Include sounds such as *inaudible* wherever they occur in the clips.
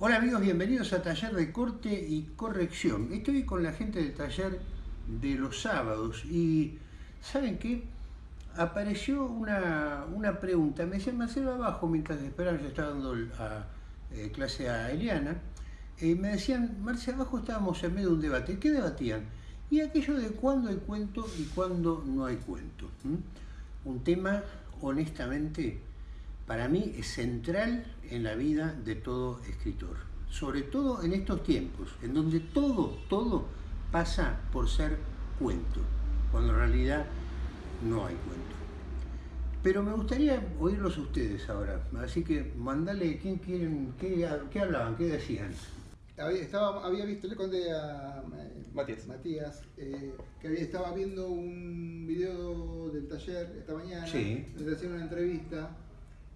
Hola amigos, bienvenidos a Taller de Corte y Corrección. Estoy con la gente del taller de los sábados y ¿saben qué? Apareció una, pregunta, me decían Marcelo abajo mientras esperaban, yo estaba dando eh, clase a Eliana, y me decían, Marcelo abajo estábamos en medio de un debate, ¿qué debatían? Y aquello de cuándo hay cuento y cuándo no hay cuento. Un tema honestamente para mí es central en la vida de todo escritor, sobre todo en estos tiempos, en donde todo, todo pasa por ser cuento, cuando en realidad no hay cuento. Pero me gustaría oírlos ustedes ahora, así que mandale, ¿quién quieren, qué, hablaban, qué decían? Había, estaba, había visto, le conté a eh, Matías, Matías eh, que había, estaba viendo un video del taller esta mañana, sí. le hacían una entrevista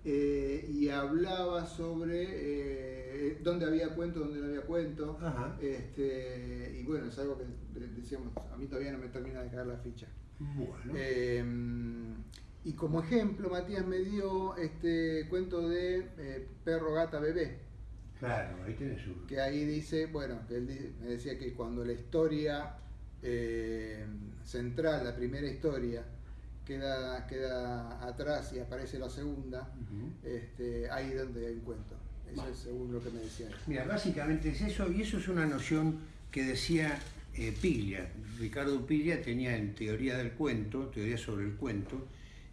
eh, y hablaba sobre eh, dónde había cuento, dónde no había cuento. Este, y bueno, es algo que decíamos, a mí todavía no me termina de caer la ficha. Em, y como ejemplo, Matías me dio este cuento de eh, Perro, Gata, Bebé. Claro, ahí tienes uno. Que ahí dice, bueno, que él me decía que cuando la historia central, la primera historia, queda, queda atrás y aparece la segunda, este, ahí es donde encuentro. Eso es según lo que me decía. Mira, básicamente es eso, y eso es una noción que decía eh, Piglia. Ricardo Piglia tenía en teoría del cuento, teoría sobre el cuento,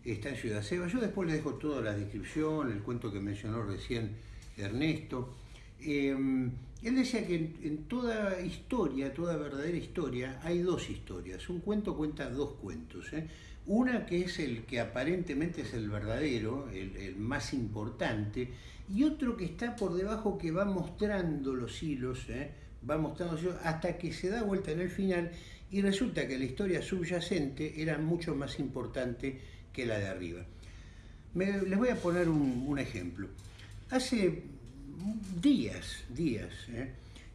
está en Ciudad Seba. Yo después le dejo toda la descripción, el cuento que mencionó recién Ernesto. Em, él decía que en, toda historia, toda verdadera historia, hay dos historias. Un cuento cuenta dos cuentos. ¿eh? Una que es el que aparentemente es el verdadero, el, más importante, y otro que está por debajo que va mostrando los hilos, ¿eh? va mostrando los hilos hasta que se da vuelta en el final y resulta que la historia subyacente era mucho más importante que la de arriba. les voy a poner un, ejemplo. Hace días, días, ¿eh?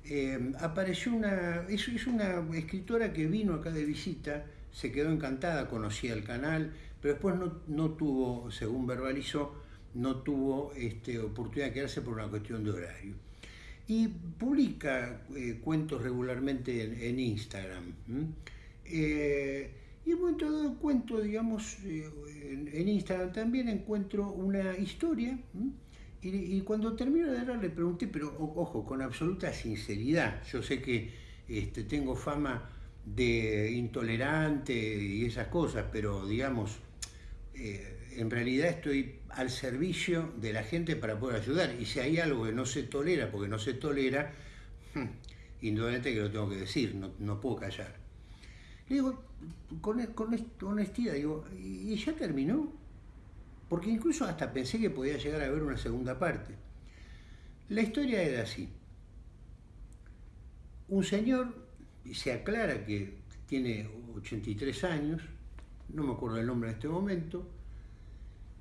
Eh, apareció una, es una escritora que vino acá de visita, se quedó encantada, conocía el canal, pero después no, tuvo, según verbalizó, no tuvo este, oportunidad de quedarse por una cuestión de horario. Y publica eh, cuentos regularmente en, Instagram. Eh, y en todo cuento, digamos, eh, en, Instagram también encuentro una historia. Y, cuando termino de leer le pregunté, pero ojo, con absoluta sinceridad, yo sé que este, tengo fama de intolerante y esas cosas, pero digamos, eh, en realidad estoy al servicio de la gente para poder ayudar. Y si hay algo que no se tolera, porque no se tolera, hmm, indudablemente que lo tengo que decir, no, puedo callar. Le digo, con, con honestidad, digo, ¿y ya terminó? Porque incluso hasta pensé que podía llegar a haber una segunda parte. La historia era así. Un señor se aclara que tiene 83 años, no me acuerdo el nombre en este momento,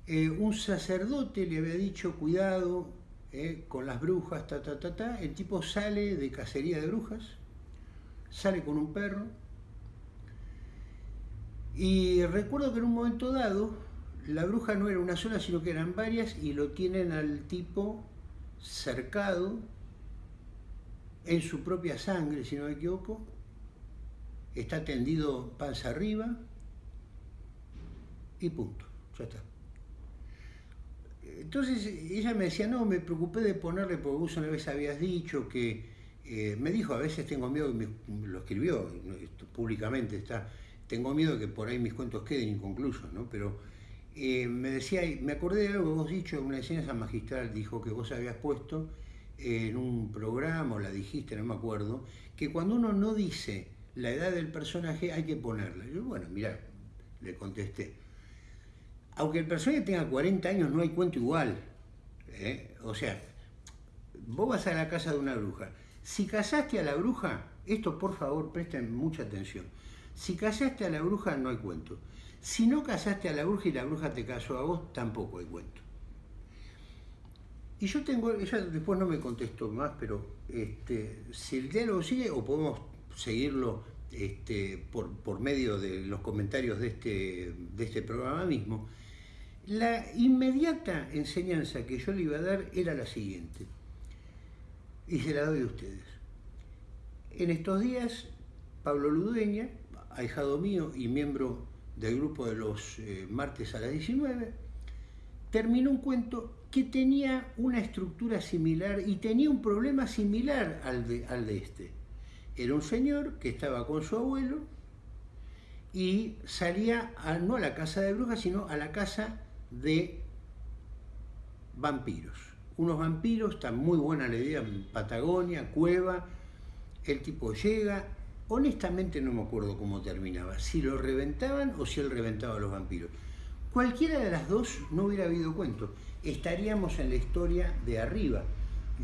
eh, un sacerdote le había dicho cuidado eh, con las brujas, ta, ta, ta, ta, el tipo sale de cacería de brujas, sale con un perro, y recuerdo que en un momento dado, la bruja no era una sola, sino que eran varias, y lo tienen al tipo cercado en su propia sangre, si no me equivoco, está tendido panza arriba y punto, ya está. Entonces ella me decía, no, me preocupé de ponerle, porque vos una vez habías dicho que, eh, me dijo, a veces tengo miedo, lo escribió públicamente, está, tengo miedo que por ahí mis cuentos queden inconclusos, ¿no? Pero eh, me decía, me acordé de algo que vos dicho, una enseñanza magistral dijo que vos habías puesto en un programa, o la dijiste, no me acuerdo, que cuando uno no dice la edad del personaje hay que ponerla. Yo, bueno, mira, le contesté. Aunque el personaje tenga 40 años, no hay cuento igual. ¿eh? O sea, vos vas a la casa de una bruja. Si casaste a la bruja, esto por favor presten mucha atención. Si casaste a la bruja, no hay cuento. Si no casaste a la bruja y la bruja te casó a vos, tampoco hay cuento. Y yo tengo, ella después no me contestó más, pero este, si el diálogo sigue o podemos seguirlo este, por, medio de los comentarios de este, de este programa mismo, la inmediata enseñanza que yo le iba a dar era la siguiente. y se la doy a ustedes. En estos días, Pablo Ludueña, ahijado mío y miembro del grupo de los eh, martes a las 19, terminó un cuento que tenía una estructura similar y tenía un problema similar al de, al de este. Era un señor que estaba con su abuelo y salía no a la casa de brujas, sino a la casa de vampiros. Unos vampiros, está muy buena la idea, en Patagonia, cueva, el tipo llega, honestamente no me acuerdo cómo terminaba, si lo reventaban o si él reventaba a los vampiros. Cualquiera de las dos no hubiera habido cuento, estaríamos en la historia de arriba.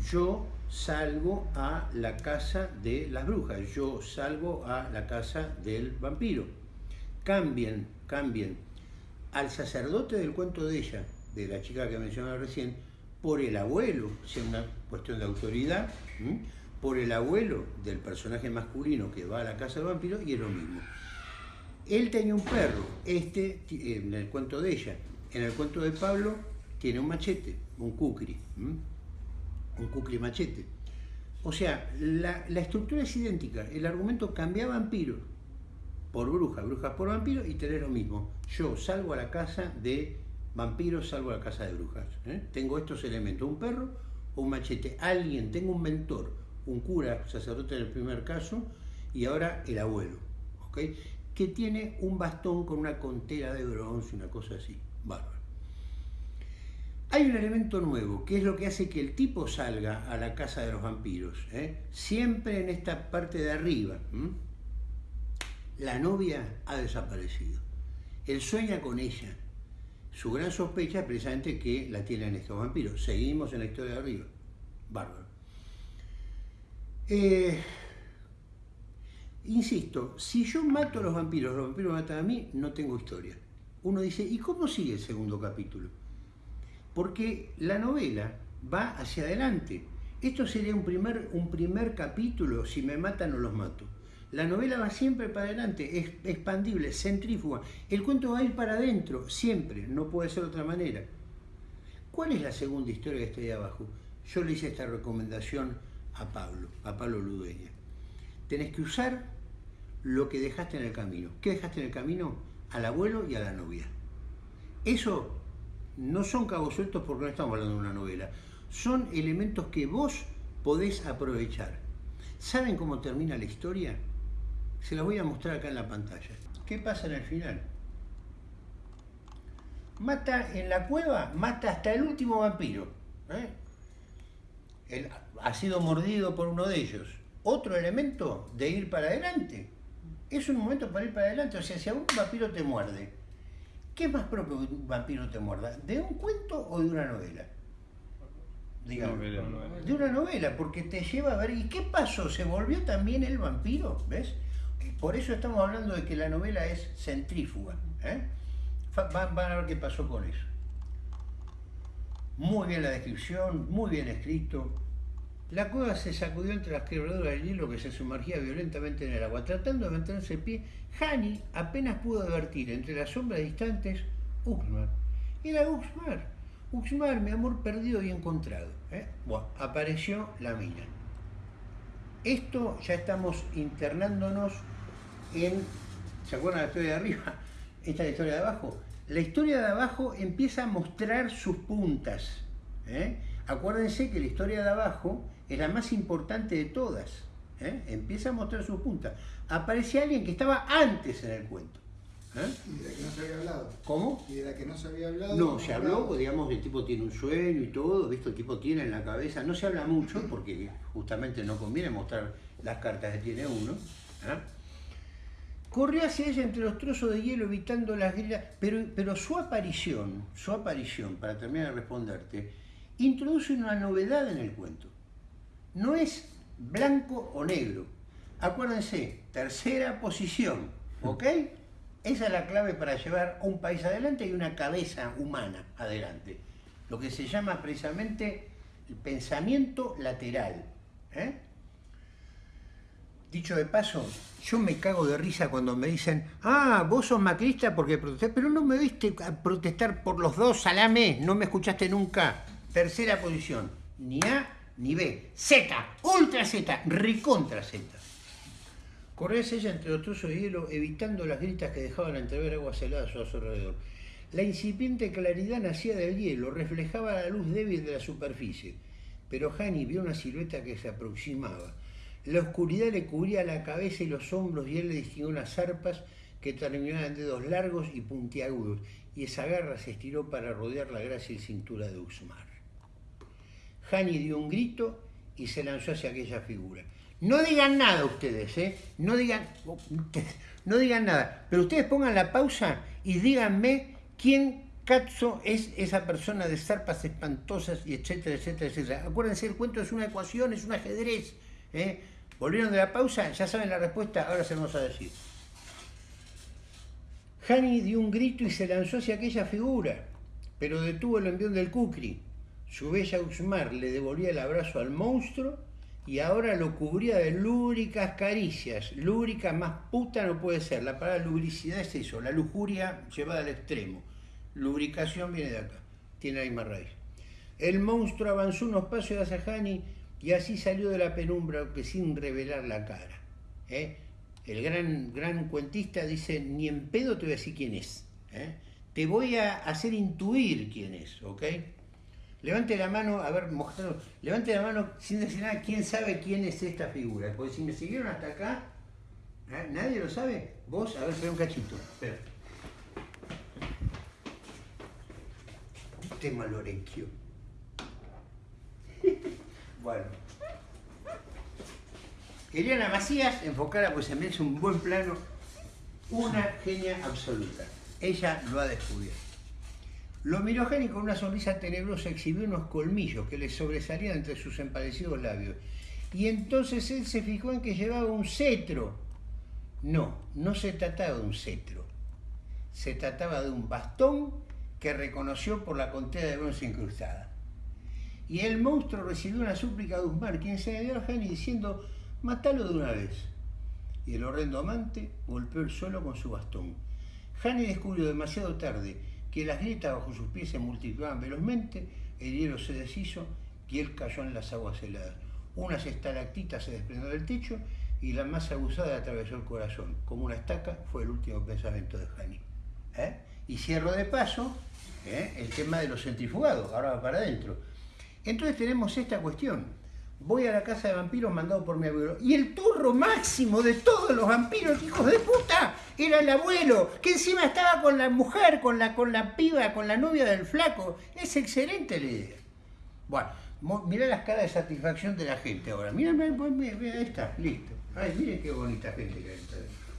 Yo salgo a la casa de las brujas, yo salgo a la casa del vampiro. Cambien, cambien al sacerdote del cuento de ella, de la chica que mencionaba recién, por el abuelo, si es una cuestión de autoridad, por el abuelo del personaje masculino que va a la casa del vampiro y es lo mismo. Él tenía un perro, este en el cuento de ella, en el cuento de Pablo tiene un machete, un cucri, un cucri machete. O sea, la, la, estructura es idéntica, el argumento cambia vampiro por bruja, brujas por vampiro y tener lo mismo. Yo salgo a la casa de vampiros, salgo a la casa de brujas. ¿eh? Tengo estos elementos, un perro o un machete, alguien, tengo un mentor, un cura, sacerdote en el primer caso, y ahora el abuelo, ¿ok? que tiene un bastón con una contera de bronce, una cosa así. Bárbaro. Hay un elemento nuevo, que es lo que hace que el tipo salga a la casa de los vampiros, ¿eh? siempre en esta parte de arriba. La novia ha desaparecido. Él sueña con ella. Su gran sospecha es precisamente que la tienen estos vampiros. Seguimos en la historia de arriba. Bárbaro. Eh, insisto, si yo mato a los vampiros, los vampiros matan a mí, no tengo historia. Uno dice, ¿y cómo sigue el segundo capítulo? Porque la novela va hacia adelante. Esto sería un primer, un primer capítulo, si me matan o los mato. La novela va siempre para adelante, es expandible, centrífuga. El cuento va a ir para adentro, siempre, no puede ser de otra manera. ¿Cuál es la segunda historia que está ahí abajo? Yo le hice esta recomendación a Pablo, a Pablo Ludueña. Tenés que usar lo que dejaste en el camino. ¿Qué dejaste en el camino? Al abuelo y a la novia. Eso no son cabos sueltos porque no estamos hablando de una novela. Son elementos que vos podés aprovechar. ¿Saben cómo termina la historia? Se los voy a mostrar acá en la pantalla. ¿Qué pasa en el final? Mata en la cueva, mata hasta el último vampiro. ¿eh? ha sido mordido por uno de ellos. Otro elemento de ir para adelante. Es un momento para ir para adelante. O sea, si a un vampiro te muerde, ¿qué es más propio que un vampiro te muerda? ¿De un cuento o de una novela? Digamos, de una novela, porque te lleva a ver, ¿y qué pasó? ¿Se volvió también el vampiro? ¿Ves? Por eso estamos hablando de que la novela es centrífuga. ¿eh? Van, a ver qué pasó con eso. Muy bien la descripción, muy bien escrito. La cueva se sacudió entre las quebraduras del hielo que se sumergía violentamente en el agua. Tratando de mantenerse en pie, Hani apenas pudo advertir entre las sombras distantes Uxmar. Era Uxmar. Uxmar, mi amor perdido y encontrado. ¿eh? Bueno, apareció la mina. Esto ya estamos internándonos en, ¿se acuerdan la historia de arriba? *laughs* Esta es la historia de abajo. La historia de abajo empieza a mostrar sus puntas. ¿eh? Acuérdense que la historia de abajo es la más importante de todas. ¿eh? Empieza a mostrar sus puntas. Aparece alguien que estaba antes en el cuento. ¿Eh? Y de la que no se había hablado. ¿Cómo? Y de la que no se había hablado. No, se habló, pues, digamos, el tipo tiene un sueño y todo, visto el tipo tiene en la cabeza. No se habla mucho porque justamente no conviene mostrar las cartas que tiene uno. ¿eh? Corrió hacia ella entre los trozos de hielo evitando las grillas, pero, pero su aparición, su aparición, para terminar de responderte, introduce una novedad en el cuento. No es blanco o negro. Acuérdense, tercera posición, ¿ok? Esa es la clave para llevar un país adelante y una cabeza humana adelante. Lo que se llama precisamente el pensamiento lateral. ¿eh? Dicho de paso, yo me cago de risa cuando me dicen, ah, vos sos macrista porque protestás, pero no me viste protestar por los dos, salame, no me escuchaste nunca. Tercera posición, ni A ni B, Z, ultra Z, recontra Z. Corría ella entre los trozos de hielo, evitando las gritas que dejaban entrever aguas heladas a su alrededor. La incipiente claridad nacía del hielo, reflejaba la luz débil de la superficie. Pero Hani vio una silueta que se aproximaba. La oscuridad le cubría la cabeza y los hombros y él le distinguió unas zarpas que terminaban en dedos largos y puntiagudos, y esa garra se estiró para rodear la y cintura de Usmar. Hani dio un grito y se lanzó hacia aquella figura. No digan nada ustedes, ¿eh? No digan, *laughs* no digan nada. Pero ustedes pongan la pausa y díganme quién cazzo es esa persona de zarpas espantosas y etcétera, etcétera, etcétera. Acuérdense, el cuento es una ecuación, es un ajedrez. ¿eh? Volvieron de la pausa, ya saben la respuesta, ahora se vamos a decir. Hani dio un grito y se lanzó hacia aquella figura, pero detuvo el envión del Kukri. Su bella Usmar le devolvía el abrazo al monstruo y ahora lo cubría de lúbricas caricias. Lúbrica más puta no puede ser. La palabra lubricidad es eso, la lujuria llevada al extremo. Lubricación viene de acá, tiene la misma raíz. El monstruo avanzó unos pasos hacia Hani y así salió de la penumbra, aunque sin revelar la cara. ¿eh? El gran, gran cuentista dice, ni en pedo te voy a decir quién es. ¿eh? Te voy a hacer intuir quién es, ¿ok? Levante la mano, a ver, mostrando, levante la mano sin decir nada, ¿quién sabe quién es esta figura? Porque si me siguieron hasta acá, ¿eh? ¿nadie lo sabe? Vos, a ver, espera un cachito, espera. Este malorenquio. *laughs* bueno. Eliana Macías, enfocada, pues se me un buen plano, una genia absoluta. Ella lo ha descubierto. Lo miró Jenny con una sonrisa tenebrosa exhibió unos colmillos que le sobresalían entre sus empadecidos labios. Y entonces él se fijó en que llevaba un cetro. No, no se trataba de un cetro. Se trataba de un bastón que reconoció por la contera de bronce incrustada. Y el monstruo recibió una súplica de Usmar, quien se dio a Jenny diciendo, matalo de una vez. Y el horrendo amante golpeó el suelo con su bastón. Hani descubrió demasiado tarde que las grietas bajo sus pies se multiplicaban velozmente, el hielo se deshizo y él cayó en las aguas heladas. Unas estalactitas se desprendió del techo y la más abusada atravesó el corazón. Como una estaca fue el último pensamiento de Hani. ¿Eh? Y cierro de paso ¿eh? el tema de los centrifugados, ahora va para adentro. Entonces tenemos esta cuestión voy a la casa de vampiros mandado por mi abuelo. Y el turro máximo de todos los vampiros, hijos de puta, era el abuelo, que encima estaba con la mujer, con la, con la piba, con la novia del flaco. Es excelente la idea. Bueno, mirá las caras de satisfacción de la gente ahora. Mira, ahí está, listo. Ay, miren qué bonita gente que hay.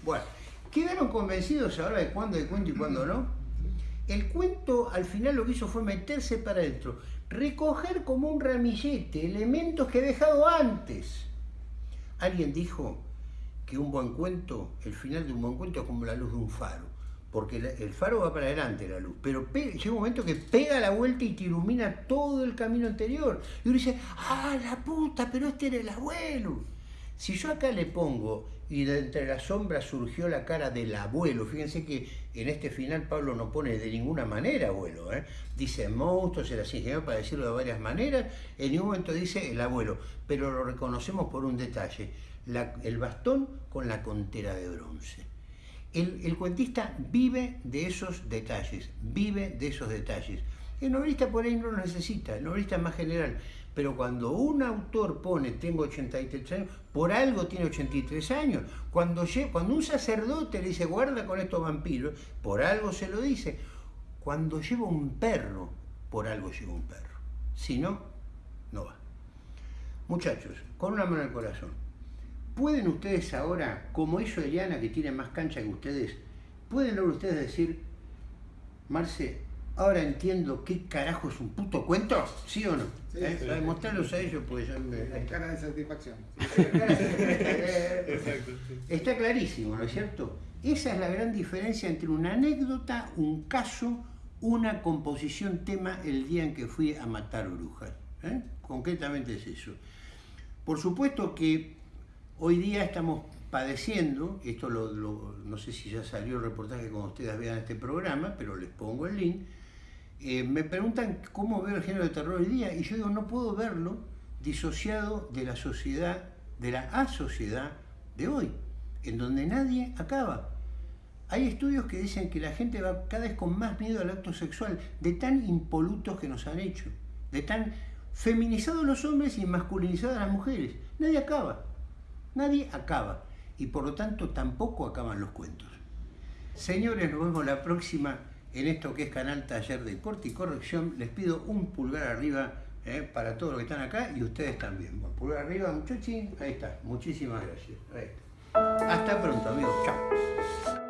Bueno, ¿quedaron convencidos ahora de cuándo de cuento y cuándo no? El cuento al final lo que hizo fue meterse para adentro recoger como un ramillete elementos que he dejado antes. Alguien dijo que un buen cuento, el final de un buen cuento es como la luz de un faro, porque el faro va para adelante la luz, pero llega un momento que pega la vuelta y te ilumina todo el camino anterior. Y uno dice, ah, la puta, pero este era el abuelo. Si yo acá le pongo y de entre las sombras surgió la cara del abuelo. Fíjense que en este final Pablo no pone de ninguna manera abuelo. ¿eh? Dice monstruos, era así, para decirlo de varias maneras. En ningún momento dice el abuelo, pero lo reconocemos por un detalle. el bastón con la contera de bronce. El, el, cuentista vive de esos detalles, vive de esos detalles. El novelista por ahí no lo necesita, el novelista es más general. Pero cuando un autor pone tengo 83 años, por algo tiene 83 años. Cuando, cuando un sacerdote le dice guarda con estos vampiros, por algo se lo dice. Cuando lleva un perro, por algo lleva un perro. Si no, no va. Muchachos, con una mano al corazón, ¿pueden ustedes ahora, como hizo Eliana, que tiene más cancha que ustedes, pueden ahora ustedes decir, Marce, ahora entiendo qué carajo es un puto cuento, ¿sí o no? Sí, ¿Eh? Mostrarlos a ellos, pues ya me... La cara de satisfacción. *laughs* *laughs* Está clarísimo, ¿no es cierto? Esa es la gran diferencia entre una anécdota, un caso, una composición tema el día en que fui a matar brujas. ¿eh? Concretamente es eso. Por supuesto que hoy día estamos padeciendo, esto lo, no sé si ya salió el reportaje cuando ustedes vean este programa, pero les pongo el link, eh, me preguntan cómo veo el género de terror hoy día y yo digo, no puedo verlo disociado de la sociedad, de la asociedad de hoy, en donde nadie acaba. Hay estudios que dicen que la gente va cada vez con más miedo al acto sexual, de tan impolutos que nos han hecho, de tan feminizados los hombres y masculinizadas las mujeres. Nadie acaba, nadie acaba. Y por lo tanto tampoco acaban los cuentos. Señores, nos vemos la próxima en esto que es Canal Taller de Corte y Corrección. Les pido un pulgar arriba eh, para todos los que están acá y ustedes también. pulgar arriba, muchachos. Ahí está. Muchísimas gracias. Hasta pronto, amigos. Chao.